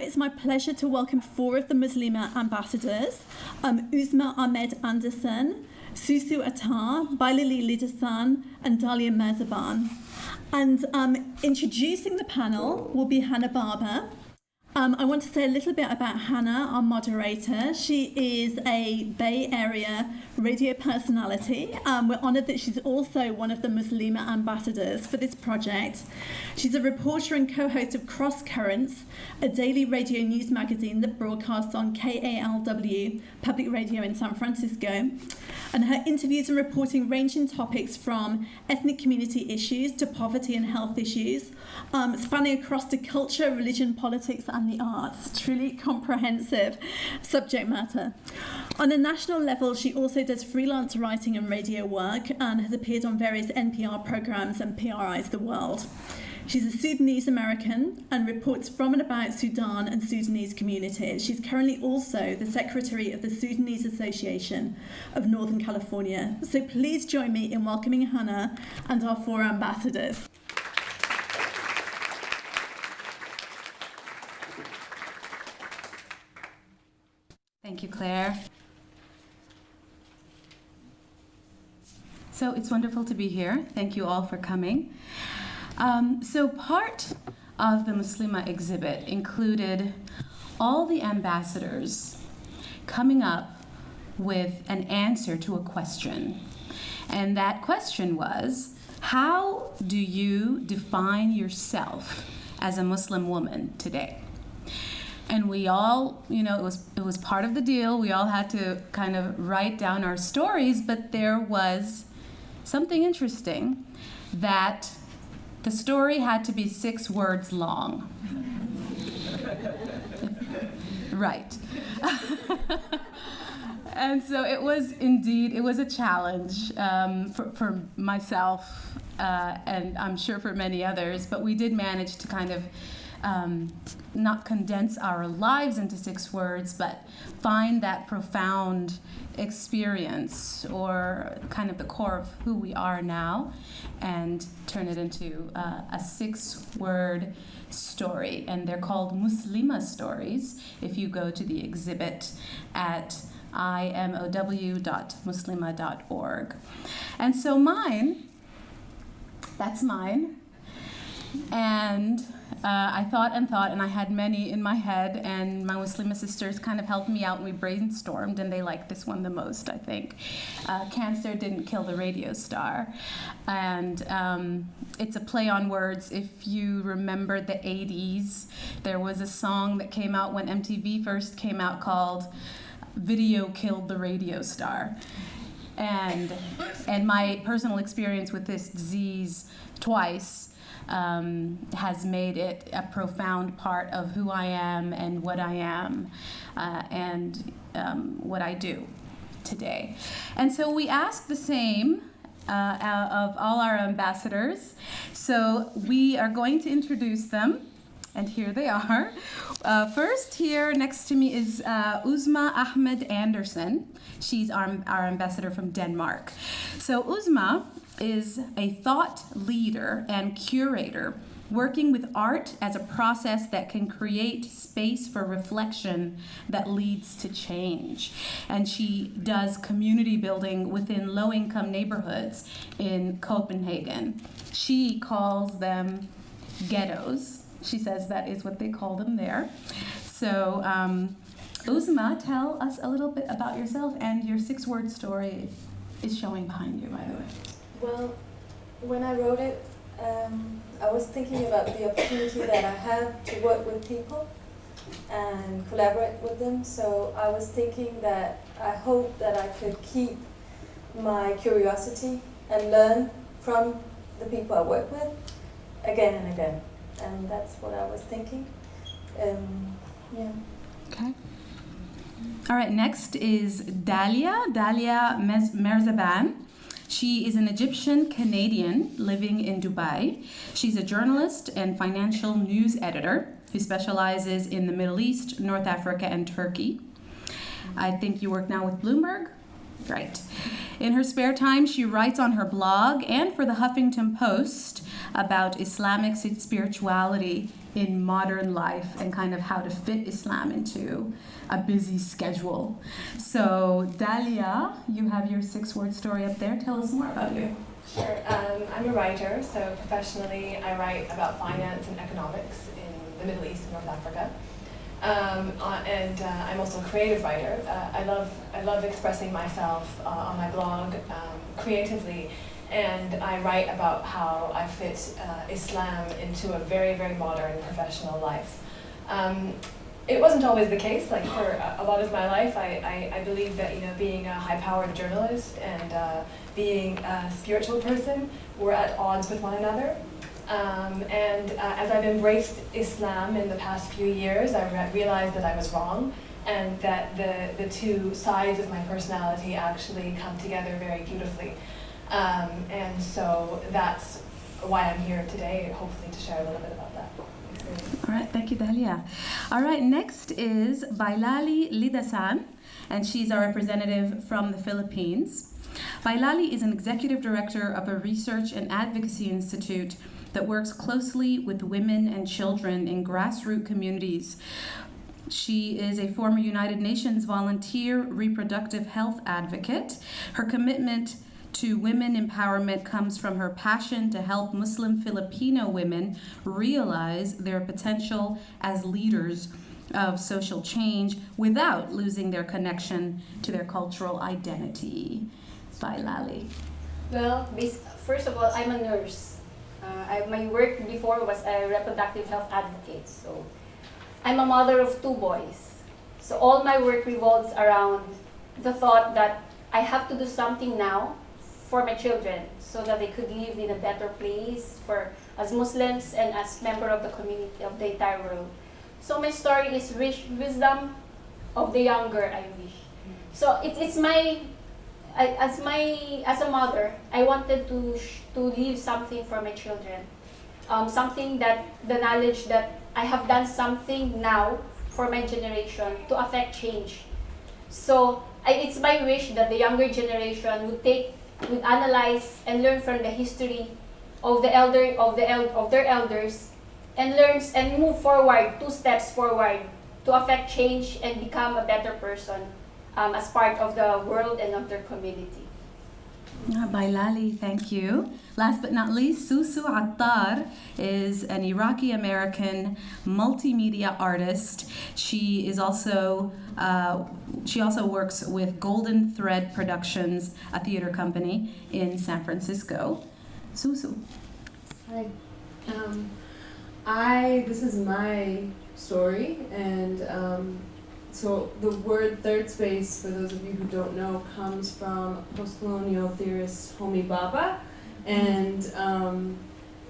it's my pleasure to welcome four of the Muslima ambassadors um, Uzma Ahmed Anderson, Susu Attar, Bailali Lidasan, and Dalia Merzaban. And um, introducing the panel will be Hana Baba. Um, I want to say a little bit about Hana, our moderator. She is a Bay Area radio personality. Um, we're honoured that she's also one of the Muslima ambassadors for this project. She's a reporter and co host of Cross Currents, a daily radio news magazine that broadcasts on KALW, public radio in San Francisco. And her interviews and reporting range in topics from ethnic community issues to poverty and health issues, um, spanning across to culture, religion, politics, and the arts. Truly comprehensive subject matter. On a national level, she also does freelance writing and radio work and has appeared on various NPR programs and PRI's The World. She's a Sudanese American and reports from and about Sudan and Sudanese communities. She's currently also the secretary of the Sudanese Association of Northern California. So please join me in welcoming Hana and our four ambassadors. Thank you, Claire. So it's wonderful to be here. Thank you all for coming. Um, so part of the Muslima exhibit included all the ambassadors coming up with an answer to a question. And that question was, how do you define yourself as a Muslim woman today? And we all you know it was it was part of the deal. We all had to kind of write down our stories but there was something interesting that the story had to be six words long. Right. And so it was indeed it was a challenge um, for, for myself uh, and i'm sure for many others but we did manage to kind of um, not condense our lives into six words, but find that profound experience or kind of the core of who we are now and turn it into uh, a six word story. And they're called Muslima stories if you go to the exhibit at imow.muslima.org. And so mine, that's mine. And uh, I thought and thought, and I had many in my head, and my Muslim sisters kind of helped me out, and we brainstormed, and they liked this one the most, I think. Uh, Cancer didn't kill the radio star. And um, it's a play on words. If you remember the 80s, there was a song that came out when MTV first came out called Video Killed the Radio Star. And, and my personal experience with this disease twice um, has made it a profound part of who I am and what I am uh, and um, what I do today. And so we ask the same uh, of all our ambassadors. So we are going to introduce them. And here they are. Uh, first, here next to me is uh, Uzma Ahmed Anderson. She's our, our ambassador from Denmark. So, Uzma is a thought leader and curator working with art as a process that can create space for reflection that leads to change. And she does community building within low income neighborhoods in Copenhagen. She calls them ghettos. She says that is what they call them there. So, um, Uzma, tell us a little bit about yourself and your six word story is showing behind you, by the way. Well, when I wrote it, um, I was thinking about the opportunity that I have to work with people and collaborate with them. So I was thinking that I hope that I could keep my curiosity and learn from the people I work with again and again. And that's what I was thinking. Um, yeah. Okay. All right, next is Dalia, Dalia Merzaban. She is an Egyptian Canadian living in Dubai. She's a journalist and financial news editor who specializes in the Middle East, North Africa, and Turkey. I think you work now with Bloomberg? Right. In her spare time, she writes on her blog and for the Huffington Post about Islamic spirituality in modern life and kind of how to fit Islam into a busy schedule. So, Dalia, you have your six word story up there. Tell us more about you. Sure. Um, I'm a writer, so professionally I write about finance and economics in the Middle East and North Africa. Um, uh, and uh, I'm also a creative writer. Uh, I love I love expressing myself uh, on my blog um, creatively, and I write about how I fit uh, Islam into a very very modern professional life. Um, it wasn't always the case. Like for a, lot of my life, I, I, I, believe that you know being a high-powered journalist and uh, being a spiritual person were at odds with one another. Um, and uh, as I've embraced Islam in the past few years, I re realized that I was wrong and that the, the two sides of my personality actually come together very beautifully. Um, and so that's why I'm here today, hopefully to share a little bit about that. All right, thank you, Dalia. All right, next is Bailali Lidasan, and she's our representative from the Philippines. Bailali is an executive director of a research and advocacy institute that works closely with women and children in grassroots communities. She is a former United Nations volunteer reproductive health advocate. Her commitment to women empowerment comes from her passion to help Muslim Filipino women realize their potential as leaders of social change without losing their connection to their cultural identity. Bailali. Well, first of all, I'm a nurse. Uh, I, my work before was a reproductive health advocate. So I'm a mother of two boys. So all my work revolves around the thought that I have to do something now for my children so that they could live in a better place for as Muslims and as member of the community of the entire world. So my story is rich wisdom of the younger, I wish. So it, it's my I, as my as a mother, I wanted to to leave something for my children, um, something that the knowledge that I have done something now for my generation to affect change. So I, it's my wish that the younger generation would take, would analyze and learn from the history of the elder of the el, of their elders, and learns and move forward two steps forward to affect change and become a better person um, as part of the world and of their community. Uh, Lali, thank you. Last but not least, Susu Attar is an Iraqi American multimedia artist. She is also uh, she also works with Golden Thread Productions, a theater company in San Francisco. Susu. Hi. Um, I this is my story, and um, so the word third space, for those of you who don't know, comes from post-colonial theorist Homi Bhabha, and um,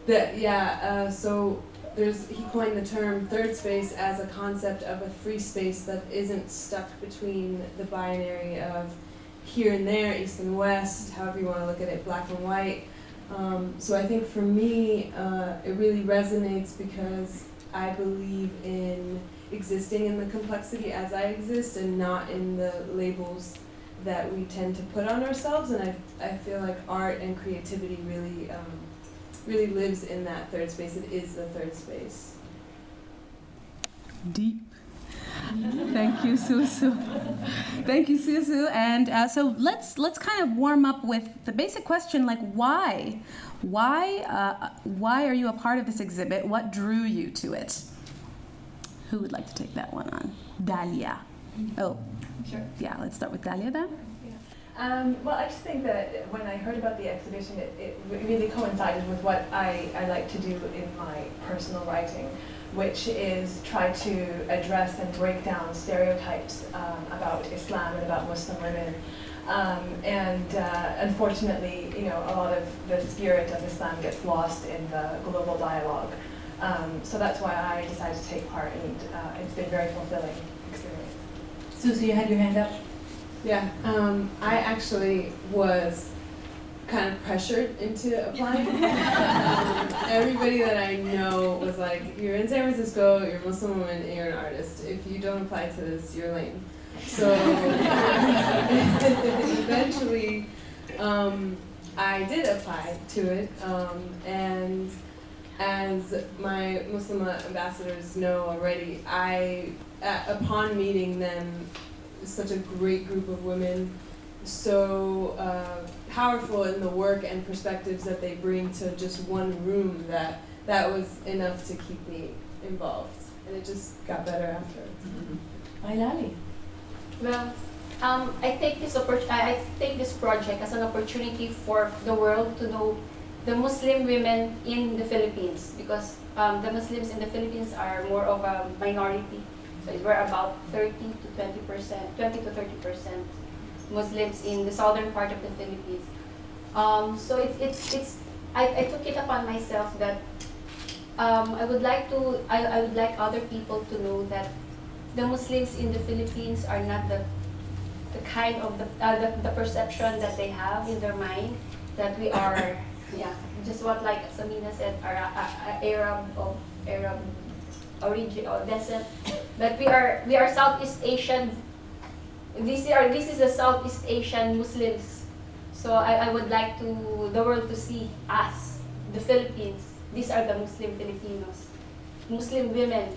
that yeah. Uh, so there's he coined the term third space as a concept of a free space that isn't stuck between the binary of here and there, east and west, however you want to look at it, black and white. Um, so I think for me, uh, it really resonates because I believe in existing in the complexity as I exist and not in the labels that we tend to put on ourselves. And I, I feel like art and creativity really, um, really lives in that third space. It is the third space. Deep. Thank you, Susu. Thank you, Susu. And uh, so let's let's kind of warm up with the basic question, like why, why, uh, why are you a part of this exhibit? What drew you to it? Who would like to take that one on? Dalia. Oh, sure. Yeah, let's start with Dalia then. Um, well, I just think that when I heard about the exhibition, it, it really coincided with what I, I like to do in my personal writing, which is try to address and break down stereotypes um, about Islam and about Muslim women. Um, and uh, unfortunately, you know, a lot of the spirit of Islam gets lost in the global dialogue. Um, so that's why I decided to take part, and uh, it's been a very fulfilling experience. Susie, you had your hand up. Yeah, um, I actually was kind of pressured into applying. um, everybody that I know was like, "You're in San Francisco. You're a Muslim woman. And you're an artist. If you don't apply to this, you're lame." So eventually, um, I did apply to it, um, and as my Muslim ambassadors know already, I, uh, upon meeting them, such a great group of women, so uh, powerful in the work and perspectives that they bring to just one room that that was enough to keep me involved. And it just got better after. Ailali. Well, um, I take this oppor- I I take this project as an opportunity for the world to know the Muslim women in the Philippines because um, the Muslims in the Philippines are more of a minority. So we're about 30 to 20 percent, 20 to 30 percent Muslims in the southern part of the Philippines. Um, so it's it's it's I, I took it upon myself that um, I would like to I, I would like other people to know that the Muslims in the Philippines are not the the kind of the, uh, the, the perception that they have in their mind that we are yeah just what like Samina said uh, Arab of Arab origin or descent. But we are we are Southeast Asian. This are this is the Southeast Asian Muslims. So I, I would like to the world to see us the Philippines. These are the Muslim Filipinos. Muslim women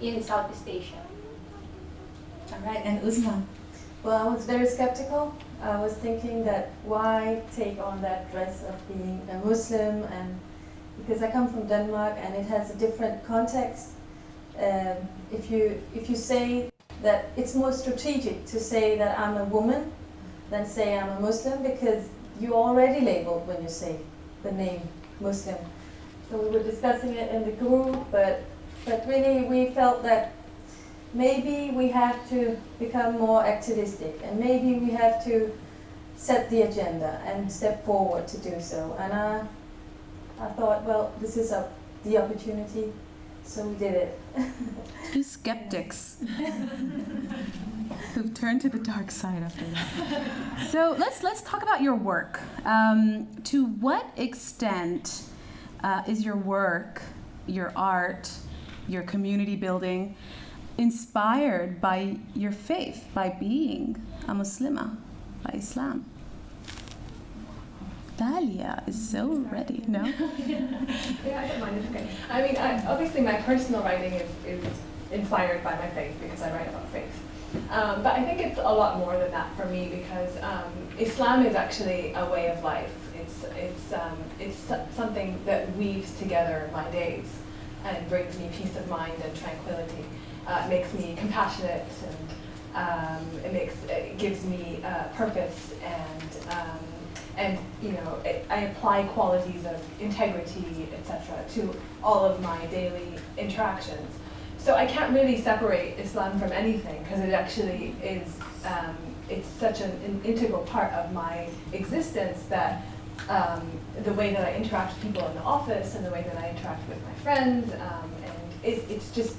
in Southeast Asia. All right, and Uzma. Well, I was very skeptical. I was thinking that why take on that dress of being a Muslim and because I come from Denmark and it has a different context. Um, if you if you say that it's more strategic to say that I'm a woman than say I'm a Muslim because you already labeled when you say the name Muslim. So we were discussing it in the group, but but really we felt that maybe we have to become more activistic and maybe we have to set the agenda and step forward to do so. And I, I thought, well, this is a, the opportunity, so we did it. Two skeptics who've turned to the dark side after that. So let's let's talk about your work. Um, to what extent uh, is your work, your art, your community building inspired by your faith, by being a Muslima, by Islam? Dalia is so ready. No? Yeah, I don't mind. It's okay. I mean, I, obviously, my personal writing is, is inspired by my faith because I write about faith. Um, but I think it's a lot more than that for me because um, Islam is actually a way of life. It's it's um, it's something that weaves together my days and brings me peace of mind and tranquility. Uh, makes me compassionate and um, it makes it gives me uh, purpose and um, and you know it, I apply qualities of integrity, etc., to all of my daily interactions. So I can't really separate Islam from anything because it actually is. Um, it's such an, an integral part of my existence that um, the way that I interact with people in the office and the way that I interact with my friends, um, and it, it's just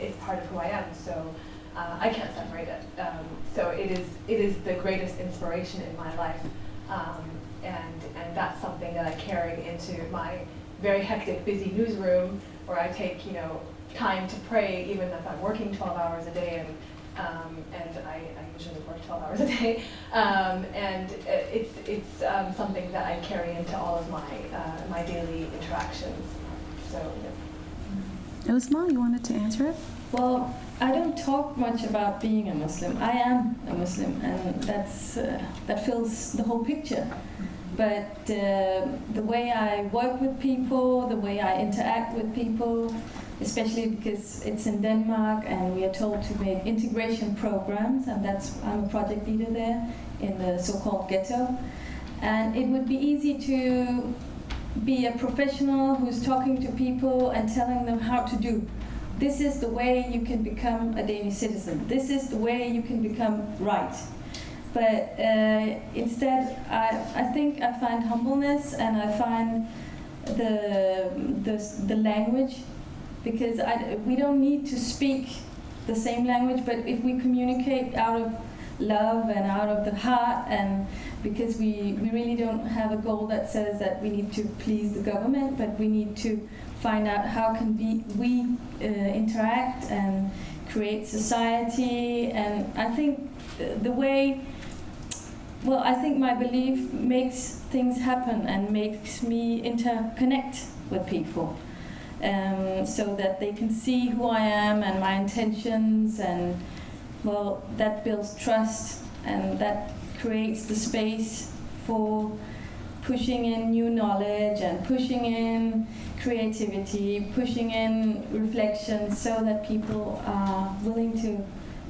it's part of who I am. So uh, I can't separate it. Um, so it is it is the greatest inspiration in my life, um, and and that's something that I carry into my very hectic, busy newsroom where I take you know time to pray, even if I'm working 12 hours a day, and um, and I, I usually work 12 hours a day, um, and it's it's um, something that I carry into all of my uh, my daily interactions. So. Yeah. Uzma, you wanted to answer it? Well, I don't talk much about being a Muslim. I am a Muslim, and that's uh, that fills the whole picture. But uh, the way I work with people, the way I interact with people, especially because it's in Denmark and we are told to make integration programs, and that's I'm a project leader there in the so-called ghetto. And it would be easy to be a professional who's talking to people and telling them how to do. This is the way you can become a Danish citizen. This is the way you can become right. But uh, instead, I, I think I find humbleness and I find the, the, the language because I, we don't need to speak the same language, but if we communicate out of love and out of the heart and because we, we really don't have a goal that says that we need to please the government, but we need to find out how can we, we uh, interact and create society. And I think the, way, well, I think my belief makes things happen and makes me interconnect with people. um, so that they can see who I am and my intentions, and well, that builds trust and that creates the space for pushing in new knowledge and pushing in creativity, pushing in reflection so that people are willing to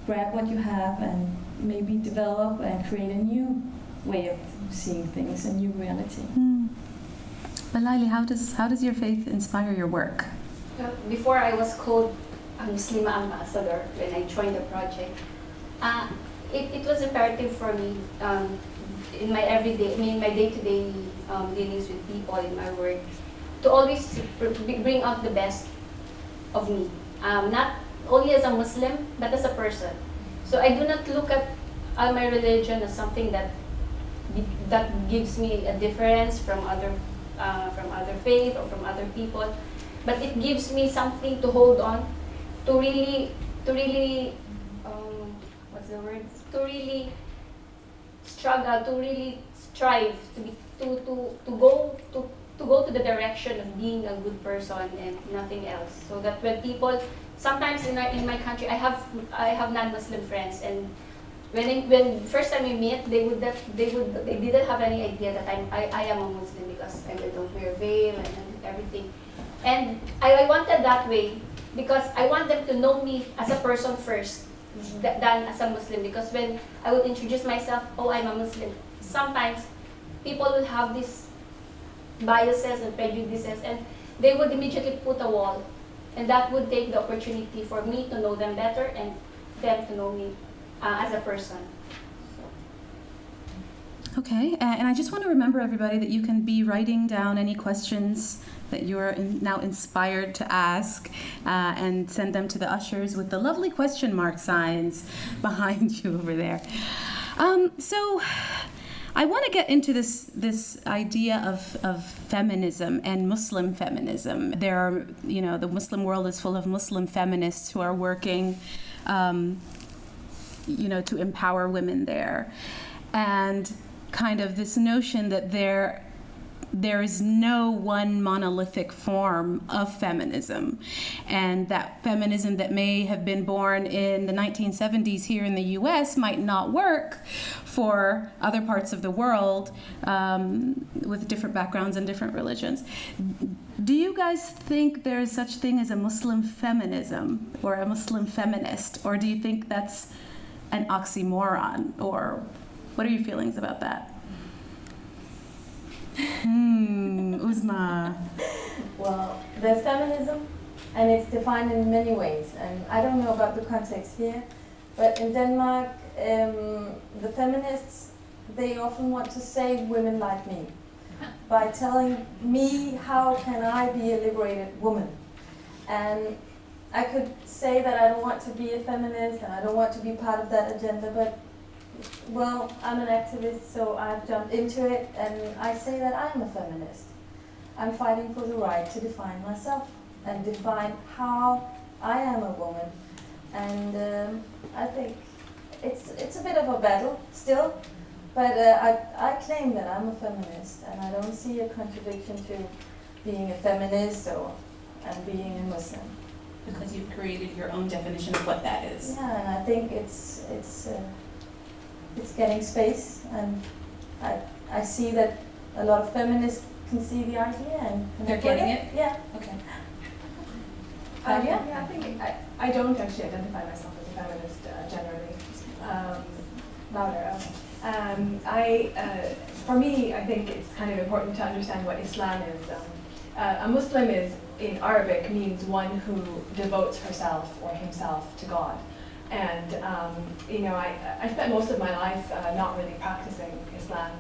grab what you have and maybe develop and create a new way of seeing things, a new reality. Mm. Balali, how does how does your faith inspire your work? Uh, Before I was called a Muslim ambassador when I joined the project, uh, it, it was imperative for me um, in my everyday, I mean, my day-to-day um, dealings with people in my work to always br- br- bring out the best of me. Um, not only as a Muslim, but as a person. So I do not look at uh, my religion as something that that gives me a difference from other uh, from other faith or from other people, but it gives me something to hold on, to really to really um, what's the word? To really struggle, to really strive, to be to to to go to to go to the direction of being a good person and nothing else. So that when people sometimes in our, in my country, I have I have non-Muslim friends, and when I, when first time we meet, they would they would they didn't have any idea that I'm I, I am a Muslim because I don't wear veil and, and everything, and I, I wanted that way because I want them to know me as a person first th- than as a Muslim because when I would introduce myself, oh I'm a Muslim, sometimes people will have these biases and prejudices and they would immediately put a wall and that would take the opportunity for me to know them better and them to know me uh, as a person. Okay, uh, and I just want to remember everybody that you can be writing down any questions that you're in, now inspired to ask uh, and send them to the ushers with the lovely question mark signs behind you over there. Um, so, I want to get into this this idea of, of feminism and Muslim feminism. There are, you know, the Muslim world is full of Muslim feminists who are working, um, you know, to empower women there, and kind of this notion that there there is no one monolithic form of feminism, and that feminism that may have been born in the 1970s here in the US might not work for other parts of the world um, with different backgrounds and different religions. Do you guys think there is such thing as a Muslim feminism or a Muslim feminist, or do you think that's an oxymoron, or what are your feelings about that? Hmm, Uzma. Well, there's feminism, and it's defined in many ways. And I don't know about the context here, but in Denmark, um, the feminists they often want to save women like me by telling me how can I be a liberated woman. And I could say that I don't want to be a feminist and I don't want to be part of that agenda, but well, I'm an activist, so I've jumped into it, and I say that I'm a feminist. I'm fighting for the right to define myself and define how I am a woman. And um, I think it's it's a bit of a battle still, but uh, I I claim that I'm a feminist, and I don't see a contradiction to being a feminist or and being a Muslim. Because you've created your own definition of what that is. Yeah, and I think it's it's uh, it's getting space, and I I see that a lot of feminists can see the idea and connect They're with getting it. Yeah. Okay. Uh, yeah. yeah, I think I, I don't actually identify myself as a feminist uh, generally. Um, louder. Okay. Um, I, uh, for me, I think it's kind of important to understand what Islam is. Um, uh, a Muslim is in Arabic means one who devotes herself or himself to God. And um, you know, I, I spent most of my life uh, not really practicing Islam.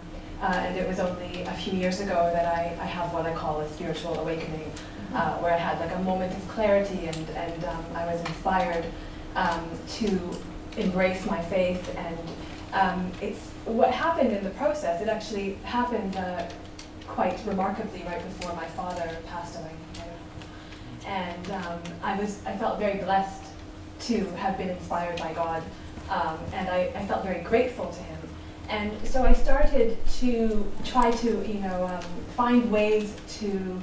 Uh, and it was only a few years ago that I, I have what I call a spiritual awakening, uh, where I had like a moment of clarity and, and um, I was inspired um, to embrace my faith. And um, it's what happened in the process. It actually happened uh, quite remarkably right before my father passed away. And um, I was I felt very blessed to have been inspired by God, um, and I, I felt very grateful to Him. And so I started to try to, you know, um, find ways to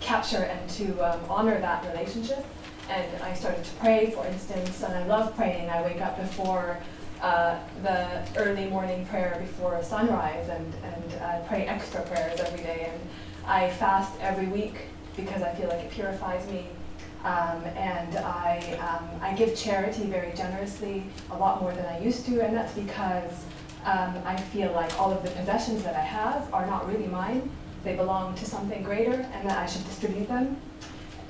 capture and to um, honor that relationship. And I started to pray, for instance, and I love praying. I wake up before uh, the early morning prayer before sunrise and, and uh, pray extra prayers every day. And I fast every week because I feel like it purifies me. Um, and I, um, I give charity very generously, a lot more than I used to, and that's because um, I feel like all of the possessions that I have are not really mine. They belong to something greater, and that I should distribute them.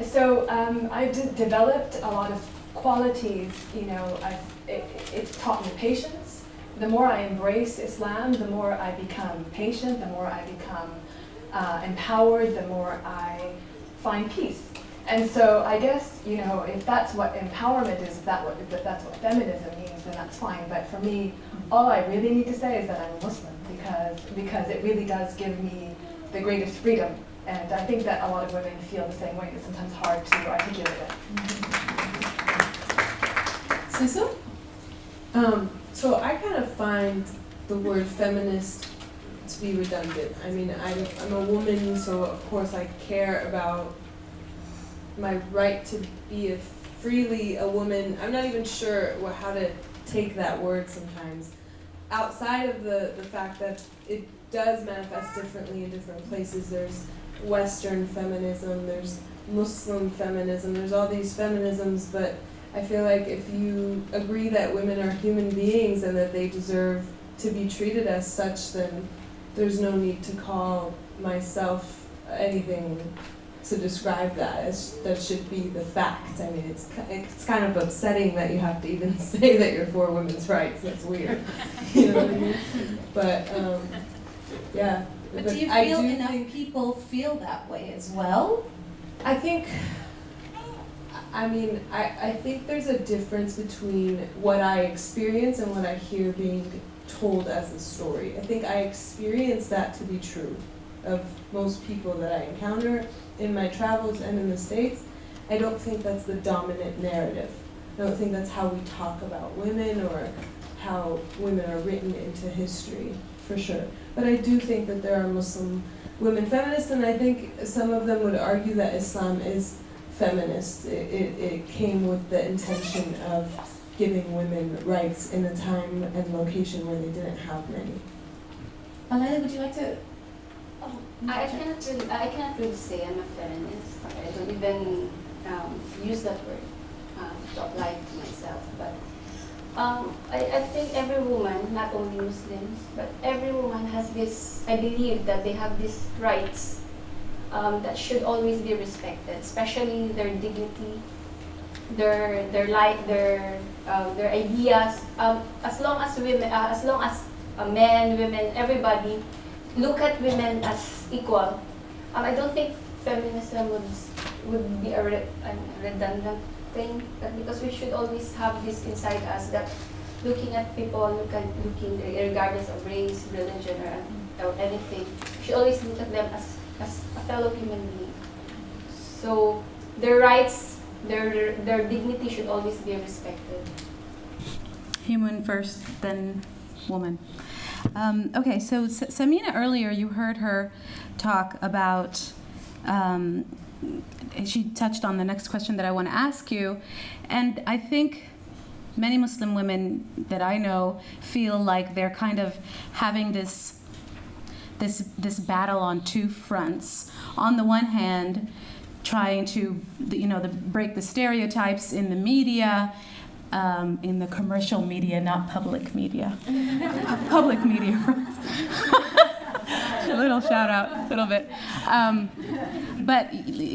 So um, I've developed a lot of qualities, you know, it, it's taught me patience. The more I embrace Islam, the more I become patient, the more I become uh, empowered, the more I find peace. And so I guess, you know, if that's what empowerment is, if, that what, if that's what feminism means, then that's fine. But for me, all I really need to say is that I'm a Muslim because, because it really does give me the greatest freedom. And I think that a lot of women feel the same way. It's sometimes hard to articulate it. Sisu? Um, so I kind of find the word feminist to be redundant. I mean, I'm, I'm a woman, so of course I care about my right to be a freely a woman. I'm not even sure what, how to take that word sometimes. Outside of the, the fact that it does manifest differently in different places, there's Western feminism, there's Muslim feminism, there's all these feminisms, but I feel like if you agree that women are human beings and that they deserve to be treated as such, then there's no need to call myself anything to describe that. as that should be the fact. I mean, it's it's kind of upsetting that you have to even say that you're for women's rights. That's weird. you know what I mean? But um, yeah. But, but do you feel do enough people feel that way as well? I think. I mean, I, I think there's a difference between what I experience and what I hear being told as a story. I think I experience that to be true of most people that I encounter in my travels and in the States. I don't think that's the dominant narrative. I don't think that's how we talk about women or how women are written into history, for sure. But I do think that there are Muslim women feminists, and I think some of them would argue that Islam is feminist. It, it, it came with the intention of giving women rights in a time and location where they didn't have many. Alana, would you like to? I cannot really, I cannot really say I'm a feminist. I don't even um, use that word uh, to apply to myself. But um, I, I think every woman, not only Muslims, but every woman has this, I believe that they have these rights um, that should always be respected, especially their dignity, their their life, their uh, their ideas. Um, as long as women, uh, as long as uh, men, women, everybody look at women as equal, um, I don't think feminism would would be a, re a redundant thing, because we should always have this inside us that looking at people, look at looking regardless of race, religion, or, or anything, we should always look at them as, as a fellow human being. So their rights, their their dignity should always be respected. Human first, then woman. Um, okay, so S Samina earlier, you heard her talk about um, she touched on the next question that I want to ask you. And I think many Muslim women that I know feel like they're kind of having this this this battle on two fronts. On the one hand, trying to you know the, break the stereotypes in the media, um, in the commercial media, not public media, public media. a little shout out, a little bit. Um, but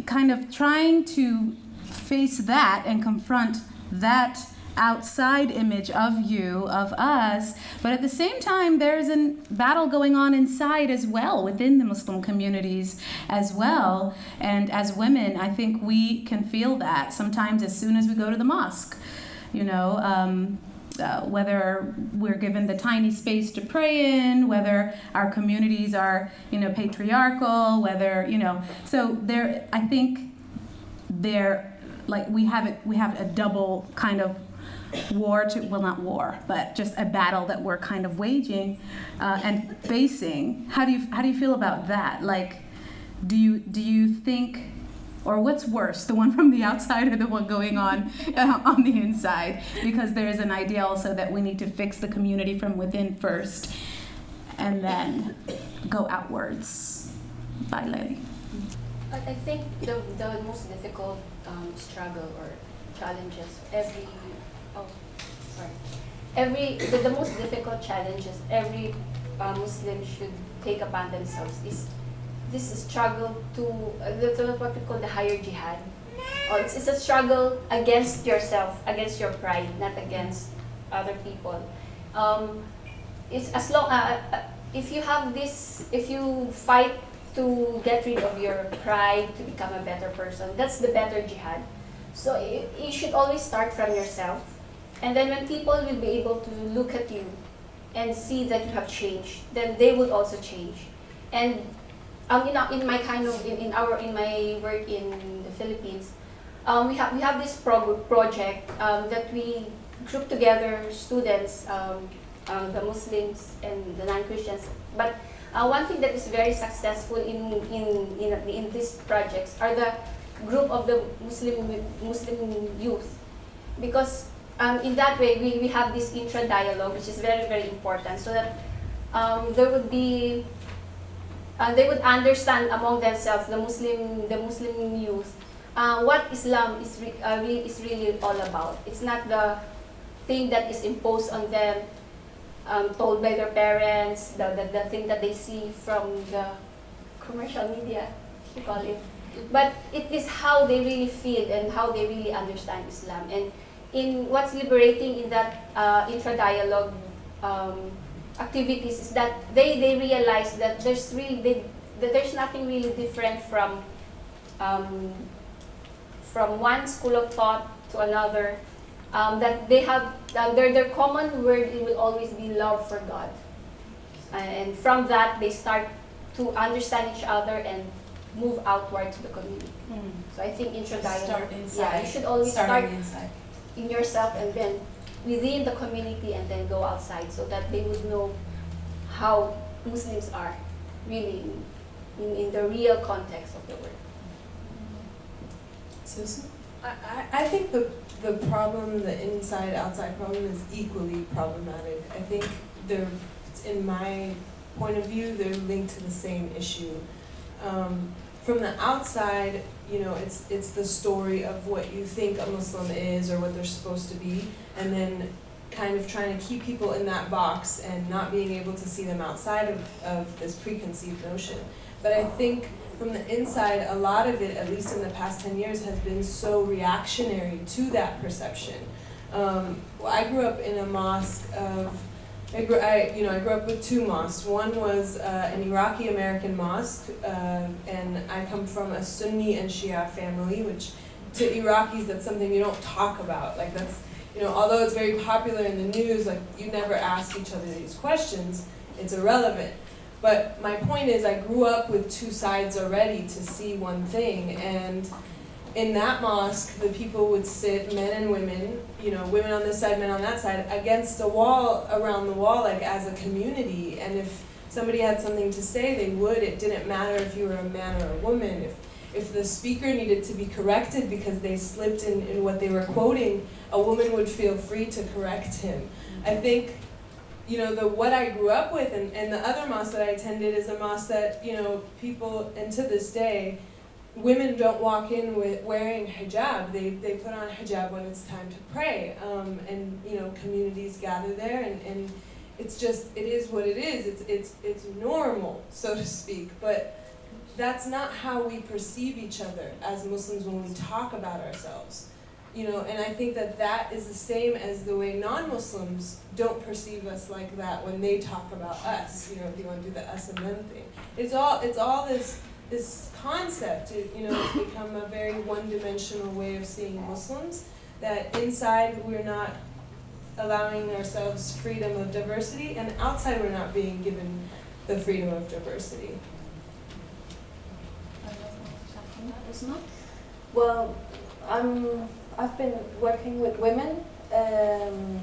kind of trying to face that and confront that outside image of you, of us, but at the same time, there's a battle going on inside as well, within the Muslim communities as well. And as women, I think we can feel that sometimes as soon as we go to the mosque. You know, um, uh, whether we're given the tiny space to pray in, whether our communities are, you know, patriarchal, whether, you know, so there, I think there, like we have it, we have a double kind of war to, well, not war, but just a battle that we're kind of waging uh, and facing. How do you, how do you feel about that? Like, do you, do you think Or what's worse, the one from the outside or the one going on uh, on the inside? Because there is an idea also that we need to fix the community from within first and then go outwards. Lily. But I think the, the most difficult um, struggle or challenges every oh sorry every the, the most difficult challenges every uh, Muslim should take upon themselves is this struggle to uh, what we call the higher jihad. Or it's, it's a struggle against yourself, against your pride, not against other people. Um, it's as long uh, uh, if you have this, if you fight to get rid of your pride, to become a better person, that's the better jihad. So you, you should always start from yourself. And then when people will be able to look at you and see that you have changed, then they would also change. And um, in, in my kind of in, in our in my work in the Philippines, um, we have we have this pro project um, that we group together students, um, um, the Muslims and the non-Christians. But uh, one thing that is very successful in in in, in these projects are the group of the Muslim Muslim youth, because um, in that way we, we have this intra-dialogue, which is very very important, so that um, there would be uh, they would understand among themselves, the Muslim, the Muslim youth, uh, what Islam is, re uh, really, is really all about. It's not the thing that is imposed on them, um, told by their parents, the, the, the thing that they see from the commercial media, you call it. But it is how they really feel and how they really understand Islam. And in what's liberating in that uh, intra-dialogue um, activities is that they, they realize that there's really they, that there's nothing really different from um, from one school of thought to another. Um, that they have uh, their their common word it will always be love for God, and from that they start to understand each other and move outward to the community. Mm. So I think intra-dialogue, yeah, you should always start in yourself and then within the community and then go outside so that they would know how Muslims are really in, in the real context of the word. Susan? I, I think the, the problem, the inside-outside problem is equally problematic. I think they're, in my point of view, they're linked to the same issue. Um, from the outside, you know, it's it's the story of what you think a Muslim is or what they're supposed to be, and then kind of trying to keep people in that box and not being able to see them outside of, of this preconceived notion. But I think from the inside, a lot of it, at least in the past 10 years, has been so reactionary to that perception. Um, well, I grew up in a mosque of I grew, I, you know, I grew up with two mosques. One was uh, an Iraqi American mosque, uh, and I come from a Sunni and Shia family, which to Iraqis that's something you don't talk about. Like that's, you know, although it's very popular in the news, like you never ask each other these questions. It's irrelevant. But my point is, I grew up with two sides already to see one thing, and in that mosque, the people would sit, men and women, you know, women on this side, men on that side, against a wall, around the wall, like as a community. And if somebody had something to say, they would. It didn't matter if you were a man or a woman. If, if the speaker needed to be corrected because they slipped in, in what they were quoting, a woman would feel free to correct him. I think, you know, the what I grew up with and, and the other mosque that I attended is a mosque that, you know, people, and to this day, women don't walk in with wearing hijab. They, they put on hijab when it's time to pray. Um, and, you know, communities gather there and, and it's just, it is what it is. It's, it's, it's normal, so to speak. But that's not how we perceive each other as Muslims when we talk about ourselves. You know, and I think that that is the same as the way non-Muslims don't perceive us like that when they talk about us. You know, if you want to do the us and them thing. It's all, it's all this this concept, it, you know, has become a very one-dimensional way of seeing Muslims, that inside we're not allowing ourselves freedom of diversity, and outside we're not being given the freedom of diversity. Well, I'm, I've been working with women um,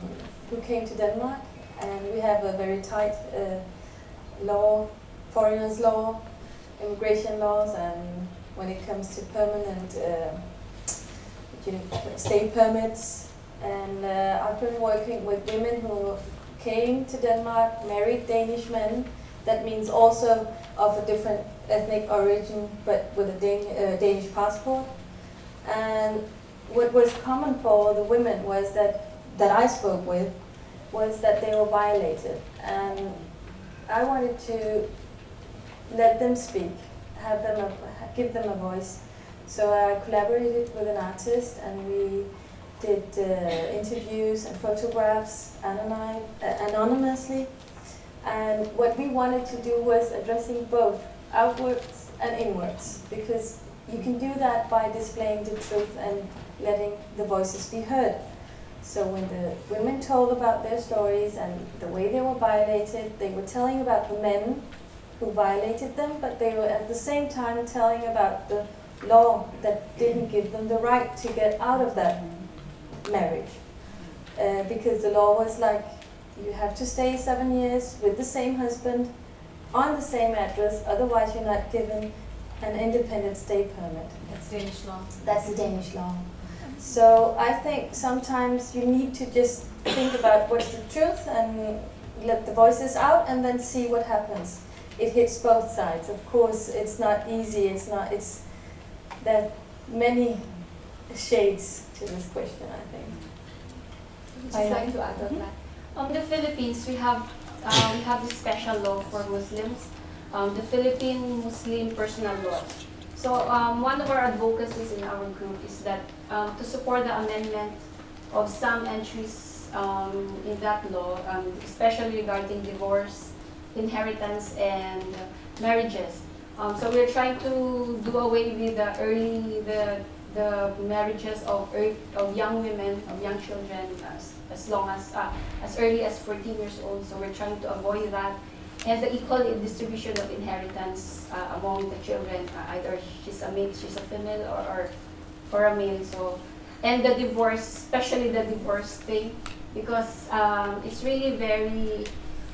who came to Denmark, and we have a very tight uh, law, foreigners law, immigration laws and when it comes to permanent uh, stay permits. And uh, I've been working with women who came to Denmark, married Danish men. That means also of a different ethnic origin, but with a Dan uh, Danish passport. And what was common for the women was that that I spoke with was that they were violated, and I wanted to let them speak, have them a, give them a voice. So I collaborated with an artist, and we did uh, interviews and photographs anonym, anonymously. And what we wanted to do was addressing both outwards and inwards, because you can do that by displaying the truth and letting the voices be heard. So when the women told about their stories and the way they were violated, they were telling about the men who violated them, but they were at the same time telling about the law that didn't give them the right to get out of that marriage. Uh, because the law was like, you have to stay seven years with the same husband on the same address, otherwise you're not given an independent stay permit. That's Danish law. That's the Danish law. So I think sometimes you need to just think about what's the truth and let the voices out and then see what happens. It hits both sides. Of course, it's not easy. It's not. It's there are many shades to this question. I think. Just like to add on that. Um, the Philippines, we have uh, we have this special law for Muslims, um, the Philippine Muslim Personal Law. So um, one of our advocacies in our group is that um, to support the amendment of some entries um, in that law, um, especially regarding divorce, inheritance, and marriages. Um, so we're trying to do away with the early the the marriages of of young women, of young children, as, as long as uh, as early as 14 years old. So we're trying to avoid that and the equal distribution of inheritance uh, among the children. Uh, either she's a male, she's a female, or, or or a male. So, and the divorce, especially the divorce thing, because um, it's really very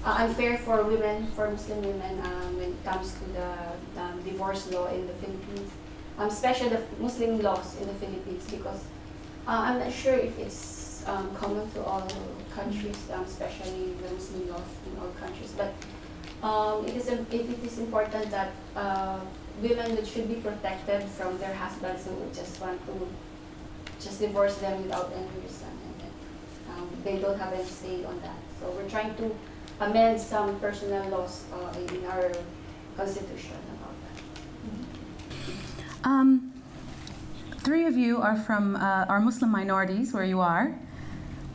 uh, unfair for women, for Muslim women, um, when it comes to the um, divorce law in the Philippines, um, especially the Muslim laws in the Philippines, because uh, I'm not sure if it's um, common to all countries, um, especially the Muslim laws in all countries, but um, it, is, it, is important that uh, women should be protected from their husbands who just want to just divorce them without any reason. And um, they don't have any say on that. So we're trying to amend some personal laws uh, in our constitution about that. Um, three of you are from uh, are Muslim minorities where you are.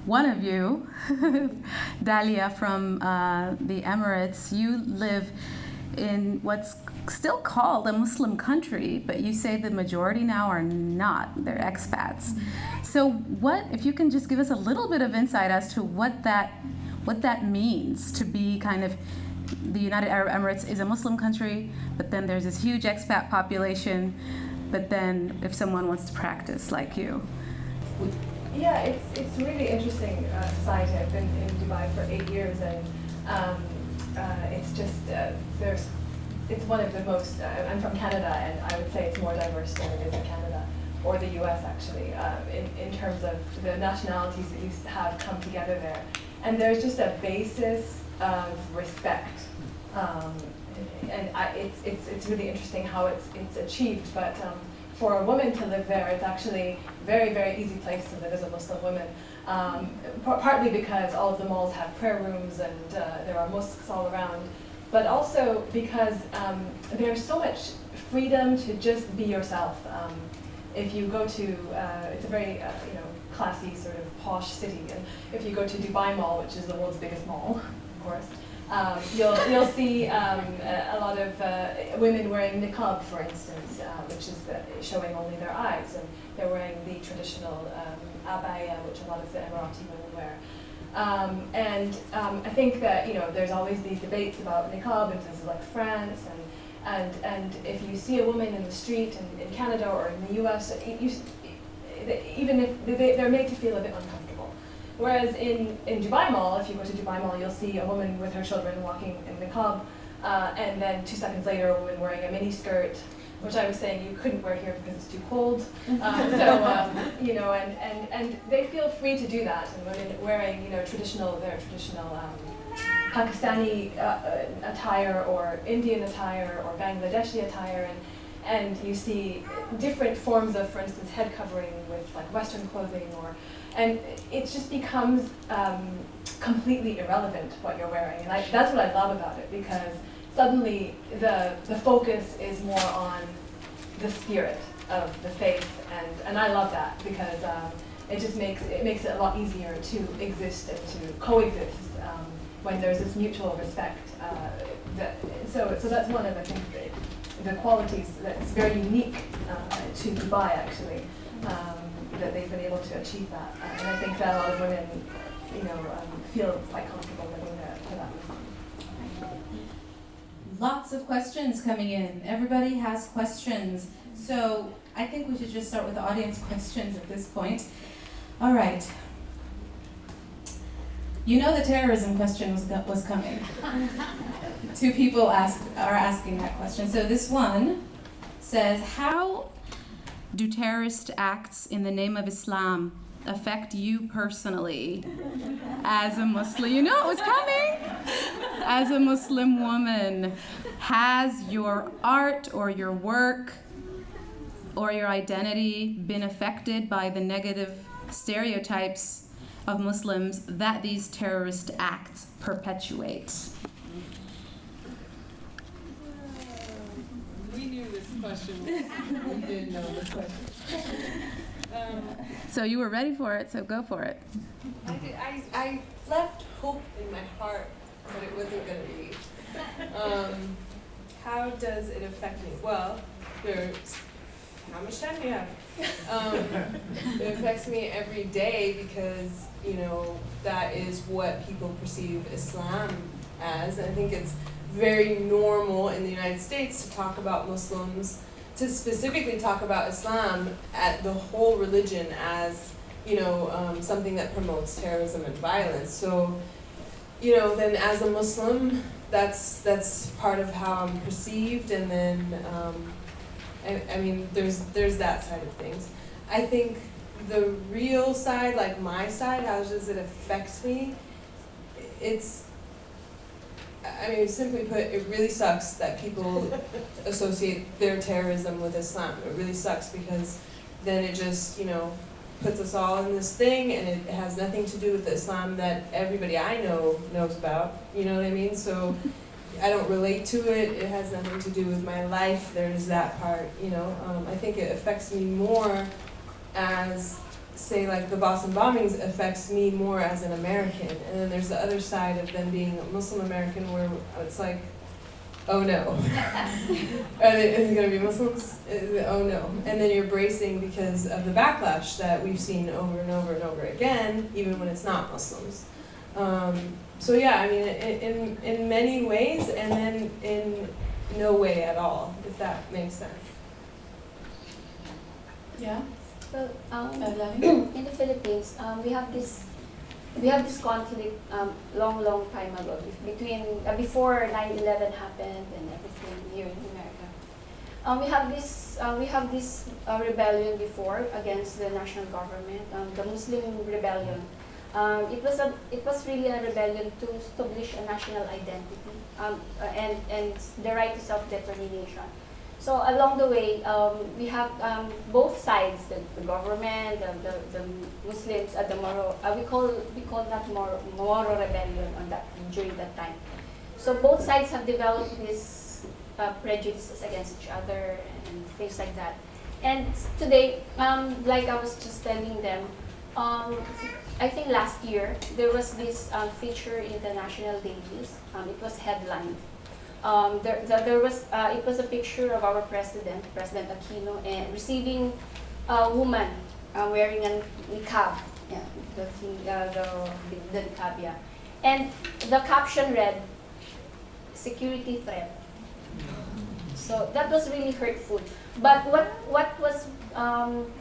One of you, Dalia from uh, the Emirates, you live in what's still called a Muslim country, but you say the majority now are not. They're expats. So, what if you can just give us a little bit of insight as to what that what that means to be kind of the United Arab Emirates is a Muslim country, but then there's this huge expat population. But then, if someone wants to practice like you, yeah, it's it's really interesting uh, society. I've been in Dubai for eight years, and um, uh, it's just uh, there's it's one of the most. Uh, I'm from Canada, and I would say it's more diverse than it is in Canada or the U.S. actually, um, in in terms of the nationalities that you have come together there, and there's just a basis of respect. Um, and I, it's, it's, it's really interesting how it's, it's achieved, but um, for a woman to live there, it's actually a very, very easy place to live as a Muslim woman. Um, partly because all of the malls have prayer rooms and uh, there are mosques all around, but also because um, there's so much freedom to just be yourself. If you go to, uh, it's a very uh, you know classy sort of posh city, and if you go to Dubai Mall, which is the world's biggest mall, of course, um, you'll, you'll see um, a, a, lot of uh, women wearing niqab, for instance, uh, which is the, showing only their eyes, and they're wearing the traditional um, abaya, which a lot of the Emirati women wear. Um, and um, I think that you know there's always these debates about niqab in places like France, and and and if you see a woman in the street in, in Canada or in the U.S., you, even if they're made to feel a bit uncomfortable. Whereas in, in Dubai Mall, if you go to Dubai Mall, you'll see a woman with her children walking in niqab, uh, and then two seconds later, a woman wearing a mini skirt which I was saying you couldn't wear here because it's too cold. Um, so, um, you know, and, and, and they feel free to do that. And when wearing, you know, traditional, their traditional um, Pakistani uh, uh, attire or Indian attire or Bangladeshi attire, and, and you see different forms of, for instance, head covering with like Western clothing, or and it just becomes um, completely irrelevant what you're wearing, and I, that's what I love about it because suddenly the the focus is more on the spirit of the faith, and and I love that because. Um, it just makes it makes it a lot easier to exist and to coexist um, when there's this mutual respect. Uh, that, so, so that's one of I think the, the qualities that's very unique uh, to Dubai actually, um, that they've been able to achieve that, uh, and I think that a lot of women, you know, um, feel quite comfortable living there for that reason. Lots of questions coming in. Everybody has questions. So I think we should just start with the audience questions at this point. All right. You know the terrorism question was, was coming. Two people ask, are asking that question. So this one says, how do terrorist acts in the name of Islam affect you personally as a Muslim? You know it was coming. As a Muslim woman, has your art or your work or your identity been affected by the negative stereotypes of Muslims that these terrorist acts perpetuate. We knew this question. we did know this question. Um, so you were ready for it, so go for it. I, did, I, I left hope in my heart, that it wasn't going to be. Um, how does it affect me? Well, there's how much time do you have? Um, it affects me every day because, you know, that is what people perceive Islam as. And I think it's very normal in the United States to talk about Muslims, to specifically talk about Islam at the whole religion as, you know, um, something that promotes terrorism and violence. So, you know, then as a Muslim, that's that's part of how I'm perceived, and then um, I, I mean, there's there's that side of things. I think the real side, like my side, how does it affect me? It's, I mean, simply put, it really sucks that people associate their terrorism with Islam. It really sucks because then it just, you know, puts us all in this thing and it has nothing to do with the Islam that everybody I know knows about. You know what I mean? So I don't relate to it. It has nothing to do with my life. There's that part, you know. Um, I think it affects me more as, say, like the Boston bombings affects me more as an American. And then there's the other side of them being a Muslim American where it's like, oh no. Are they, is it going to be Muslims? It, oh no. And then you're bracing because of the backlash that we've seen over and over and over again, even when it's not Muslims. Um, so yeah, I mean, in, in, in many ways, and then in no way at all, if that makes sense. Yeah. Well, um, in the Philippines, um, we have this we have this conflict um, long, long time ago between uh, before 9/11 happened and everything here in America. Um, we have this uh, we have this uh, rebellion before against the national government, um, the Muslim rebellion. Um, it was a it was really a rebellion to establish a national identity um, uh, and and the right to self determination. So along the way, um, we have um, both sides: the, the government, the, the, the, Muslims, uh, the Moro. Uh, we call we call that Moro, Moro rebellion on that during that time. So both sides have developed these uh, prejudices against each other and things like that. And today, um, like I was just telling them, um, I think last year, there was this um, feature in the national dailies. Um, it was headlined. Um, there, there, there, was, uh, it was a picture of our president, President Aquino, and receiving a woman uh, wearing a niqab, yeah, the, uh, the, the niqab, yeah. And the caption read, security threat. So that was really hurtful. But what, what was um,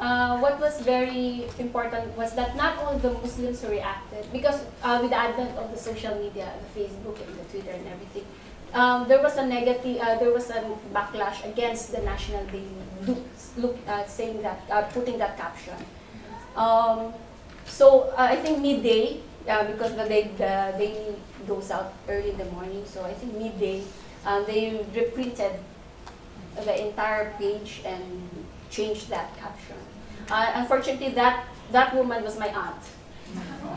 uh, what was very important was that not all the Muslims reacted because uh, with the advent of the social media, the Facebook and the Twitter and everything, um, there was a negative, uh, there was a backlash against the National Daily, look, look, uh, saying that, uh, putting that caption. Um, so I think midday, because the day the daily goes out early in the morning, so I think midday, um, they reprinted the entire page and changed that caption. Uh, unfortunately, that that woman was my aunt,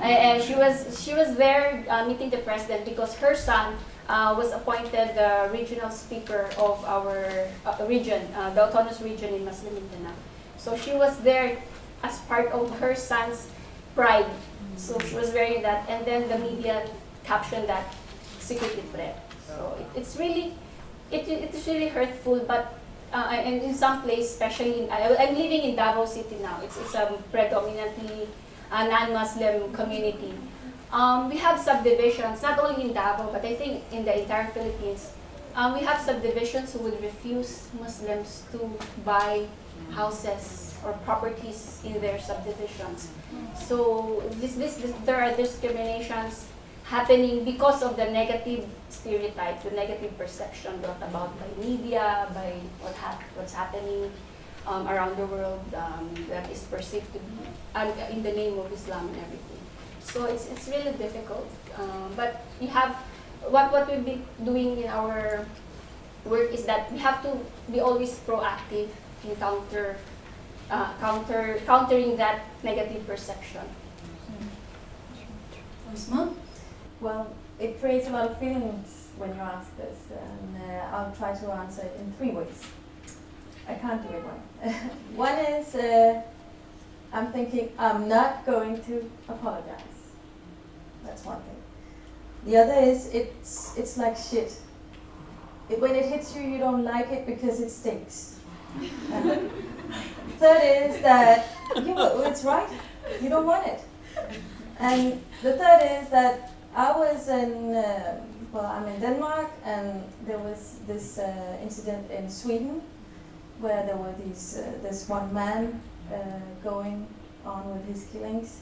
and she was she was there uh, meeting the president because her son uh, was appointed the regional speaker of our uh, region, uh, the autonomous region in Muslim Mindanao. So she was there as part of her son's pride. So she was wearing that, and then the media captioned that secretly threat. So it, it's really, it, it is really hurtful, but uh, and in some place, especially in, I, I'm living in Davao City now. It's, it's a predominantly a non-Muslim community. Um, we have subdivisions, not only in Davao, but I think in the entire Philippines. Um, we have subdivisions who would refuse Muslims to buy houses or properties in their subdivisions. So this, this, this, there are discriminations happening because of the negative stereotype, the negative perception brought about by media, by what hap what's happening um, around the world um, that is perceived to be uh, in the name of Islam and everything. So it's, it's really difficult. Um, but we have, what, what we've been doing in our work is that we have to be always proactive in counter, uh, counter, countering that negative perception. Well, it creates a lot of feelings when you ask this, and uh, I'll try to answer it in three ways. I can't do it one. one is uh, I'm thinking I'm not going to apologize. That's one thing. The other is it's it's like shit. It, when it hits you, you don't like it because it stinks. Uh, third is that you, it's right. You don't want it. And the third is that I was in, uh, well, I'm in Denmark, and there was this uh, incident in Sweden where there were these, uh, this one man uh, going on with his killings.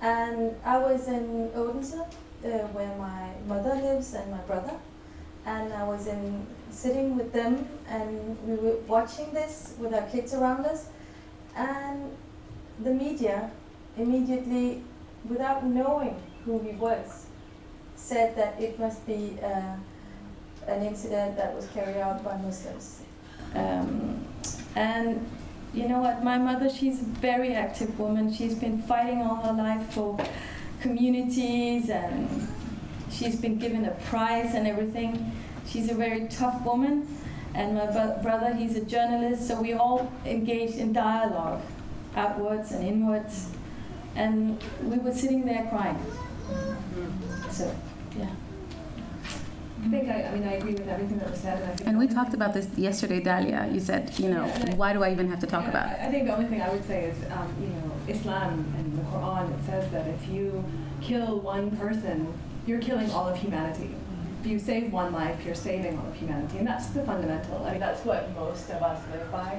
And I was in Odense, uh, where my mother lives and my brother, and I was in sitting with them, and we were watching this with our kids around us, and the media immediately, without knowing who he was, said that it must be uh, an incident that was carried out by Muslims. Um, and you know what? My mother, she's a very active woman. She's been fighting all her life for communities and she's been given a prize and everything. She's a very tough woman. And my brother, he's a journalist, so we all engaged in dialogue, outwards and inwards. And we were sitting there crying. So, yeah. I think I, I mean I agree with everything that was said, and I think And we talked about this yesterday, Dalia. You said, you know, Yeah, I- why do I even have to talk Yeah, about it? I I think the only thing I would say is, um, you know, Islam and the Quran, it says that if you kill one person, you're killing all of humanity. If you save one life, you're saving all of humanity. And that's the fundamental. I mean, that's what most of us live by.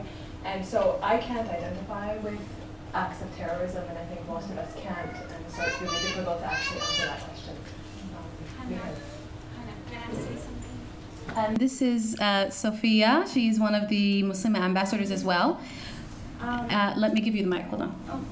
And so I can't identify with acts of terrorism, and I think most of us can't. And so it's really difficult to actually answer that question. Um, And this is uh, Sophia. She's one of the Muslim ambassadors as well. Uh, let me give you the mic. Hold on.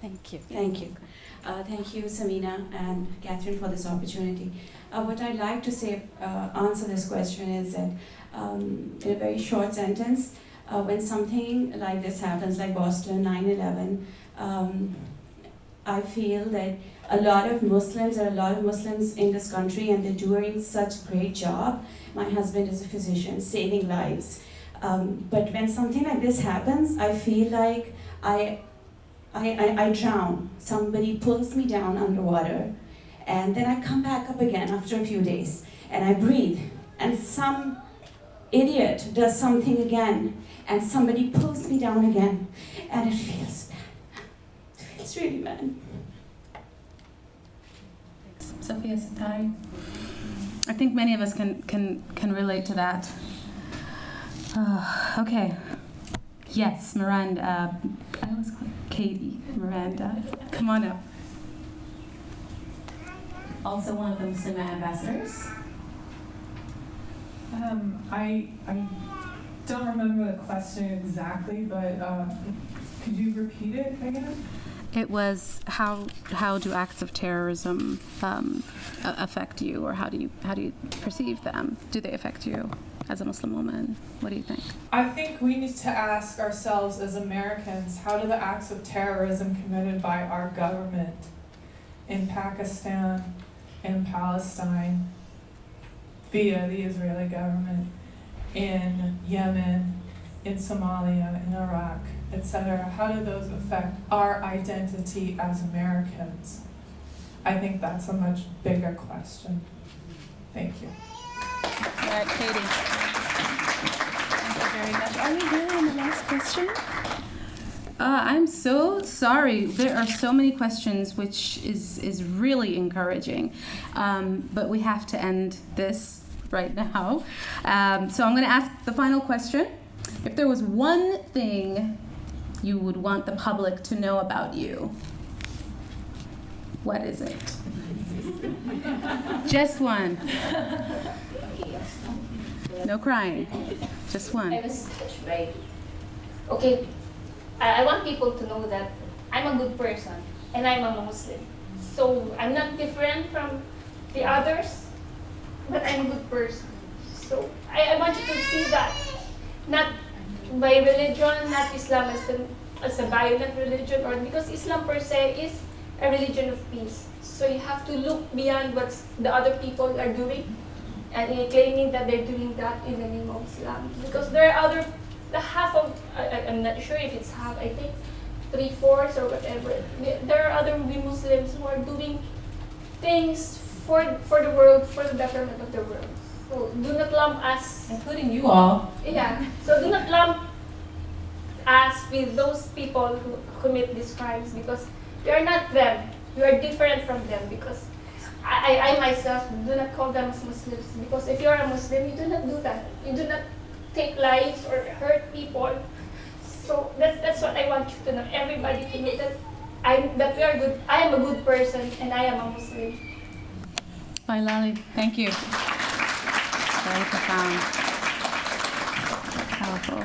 Thank you. Thank you. Uh, thank you, Samina and Catherine, for this opportunity. Uh, what I'd like to say, uh, answer this question is that, um, in a very short sentence, uh, when something like this happens, like Boston 9 11, um, I feel that a lot of Muslims, there are a lot of Muslims in this country, and they're doing such a great job. My husband is a physician, saving lives. Um, but when something like this happens, I feel like I I, I, I drown. Somebody pulls me down underwater, and then I come back up again after a few days, and I breathe. And some idiot does something again, and somebody pulls me down again, and it feels. It really bad. Sophia Satari. I think many of us can can can relate to that. Uh, okay. Yes, Miranda. Uh, I always call her Katie. Miranda, come on up. also one of the Muslim ambassadors. Um, I, I don't remember the question exactly, but um, could you repeat it again? It was how how do acts of terrorism um, affect you, or how do you how do you perceive them? Do they affect you as a Muslim woman? What do you think? I think we need to ask ourselves as Americans how do the acts of terrorism committed by our government in Pakistan, in Palestine, via the Israeli government, in Yemen, in Somalia, in Iraq, etc., how do those affect our identity as Americans? I think that's a much bigger question. Thank you. All right, Katie. Thank you very much. Are we really on the last question? Uh, I'm so sorry. There are so many questions, which is is really encouraging. Um, but we have to end this right now. Um, so I'm going to ask the final question. If there was one thing you would want the public to know about you, what is it? Just one. No crying. Just one. I. Okay, I, I want people to know that I'm a good person and I'm a Muslim. So I'm not different from the others, but I'm a good person. So I, I want you to see that. Not by religion, not Islam as a, as a violent religion, or because Islam per se is a religion of peace. So you have to look beyond what the other people are doing and claiming that they're doing that in the name of Islam. Because there are other, the half of, I, I'm not sure if it's half, I think three fourths or whatever. There are other Muslims who are doing things for, for the world, for the betterment of the world. So do not lump us, Including you all. yeah, so do not lump us with those people who commit these crimes because we are not them. We are different from them because I, I, I myself do not call them as Muslims because if you are a Muslim, you do not do that. You do not take lives or hurt people. So that's, that's what I want you to know. Everybody to know that I'm that we are good. I am a good person and I am a Muslim. Bailali. Thank you. Very profound. Powerful.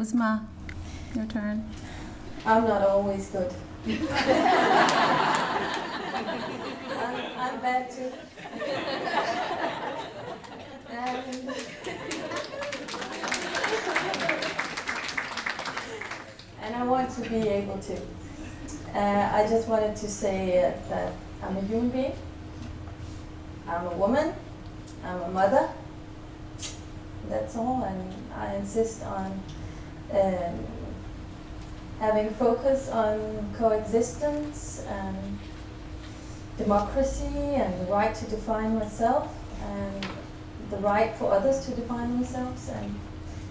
Uzma, your turn. I'm not always good. I'm, I'm bad too. and, I want to be able to. Uh, I just wanted to say uh, that I'm a human being. I'm a woman. I'm a mother. That's all, and I insist on um, having focus on coexistence and democracy and the right to define myself and the right for others to define themselves and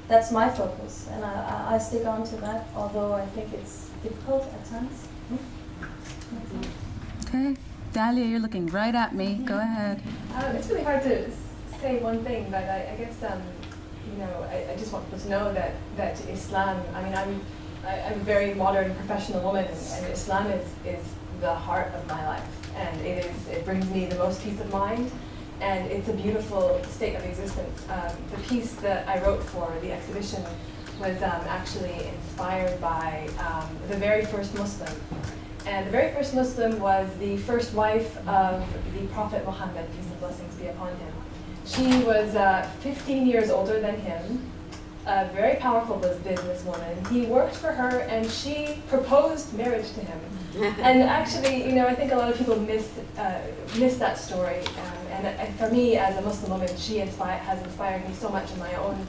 that's my focus and I, I, I stick on to that although I think it's difficult at times. Okay. Dalia, you're looking right at me. Go ahead. Um, it's really hard to say one thing, but I, I guess um, you know I, I just want people to know that that Islam. I mean, I'm I, I'm a very modern professional woman, and, and Islam is is the heart of my life, and it is it brings me the most peace of mind, and it's a beautiful state of existence. Um, the piece that I wrote for the exhibition was um, actually inspired by um, the very first Muslim. And the very first Muslim was the first wife of the Prophet Muhammad, peace and blessings be upon him. She was uh, 15 years older than him, a very powerful businesswoman. He worked for her and she proposed marriage to him. and actually, you know, I think a lot of people miss, uh, miss that story. Um, and, and for me, as a Muslim woman, she has inspired me so much in my own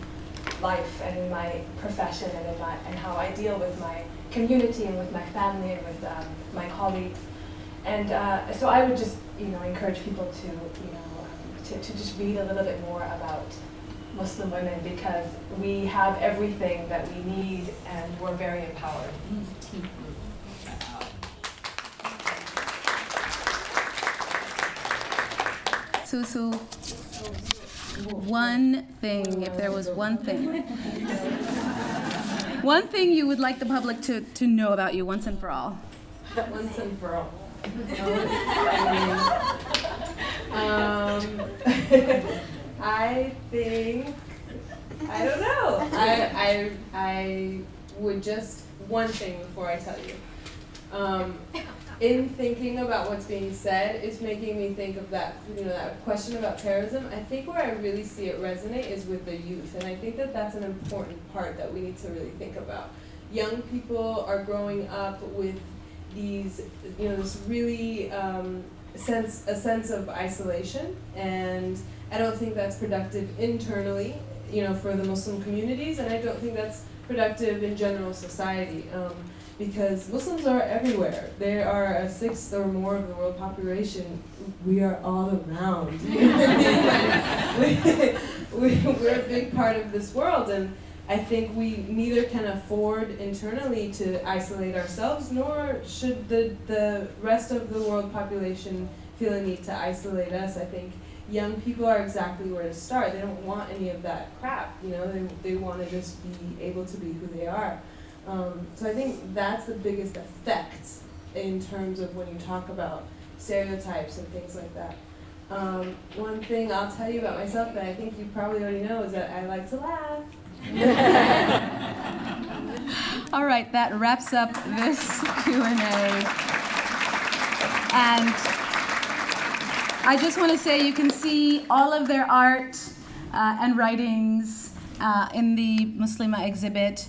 life and in my profession and in my, and how I deal with my community and with my family and with um, my colleagues. And uh, so I would just, you know, encourage people to, you know, to, to just read a little bit more about Muslim women because we have everything that we need and we're very empowered. Susu, one thing, if there was one thing. One thing you would like the public to, to know about you once and for all. Once and for all. Um, I think I don't know. I, I I would just one thing before I tell you. Um, in thinking about what's being said, it's making me think of that you know that question about terrorism. I think where I really see it resonate is with the youth, and I think that that's an important part that we need to really think about. Young people are growing up with these you know this really um, sense a sense of isolation, and I don't think that's productive internally, you know, for the Muslim communities, and I don't think that's productive in general society. Um, because Muslims are everywhere. They are a sixth or more of the world population. We are all around. we, we're a big part of this world, and I think we neither can afford internally to isolate ourselves, nor should the, the rest of the world population feel a need to isolate us. I think young people are exactly where to start. They don't want any of that crap, you know, they, they want to just be able to be who they are. Um, so I think that's the biggest effect in terms of when you talk about stereotypes and things like that. Um, one thing I'll tell you about myself that I think you probably already know is that I like to laugh. All right, that wraps up this Q&A. And I just want to say you can see all of their art uh, and writings uh, in the Muslima exhibit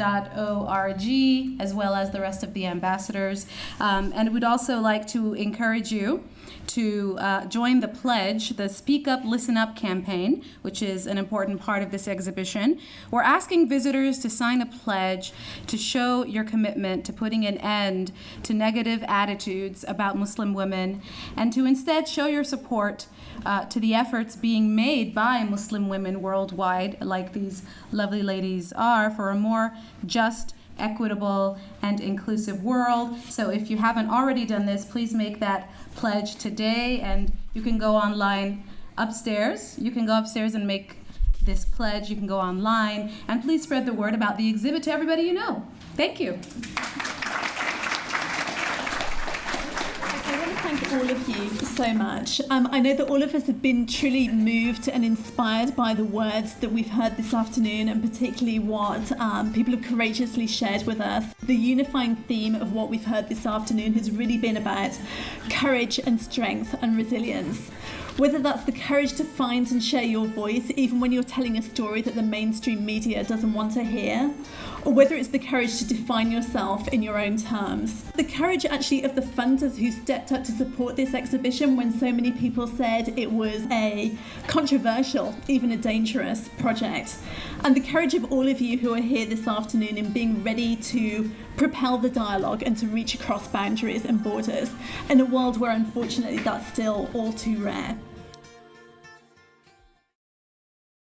imow.muslima.org, as well as the rest of the ambassadors. Um, and we'd also like to encourage you to uh, join the pledge, the Speak Up, Listen Up campaign, which is an important part of this exhibition. We're asking visitors to sign a pledge to show your commitment to putting an end to negative attitudes about Muslim women and to instead show your support uh, to the efforts being made by Muslim women worldwide, like these lovely ladies are, for a more just equitable, and inclusive world. So if you haven't already done this, please make that pledge today and you can go online upstairs. You can go upstairs and make this pledge. You can go online and please spread the word about the exhibit to everybody you know. Thank you. Thank all of you so much. Um, I know that all of us have been truly moved and inspired by the words that we've heard this afternoon, and particularly what um, people have courageously shared with us. The unifying theme of what we've heard this afternoon has really been about courage and strength and resilience. Whether that's the courage to find and share your voice, even when you're telling a story that the mainstream media doesn't want to hear, or whether it's the courage to define yourself in your own terms. The courage actually of the funders who stepped up to support this exhibition when so many people said it was a controversial, even a dangerous project. And the courage of all of you who are here this afternoon in being ready to propel the dialogue and to reach across boundaries and borders in a world where unfortunately that's still all too rare.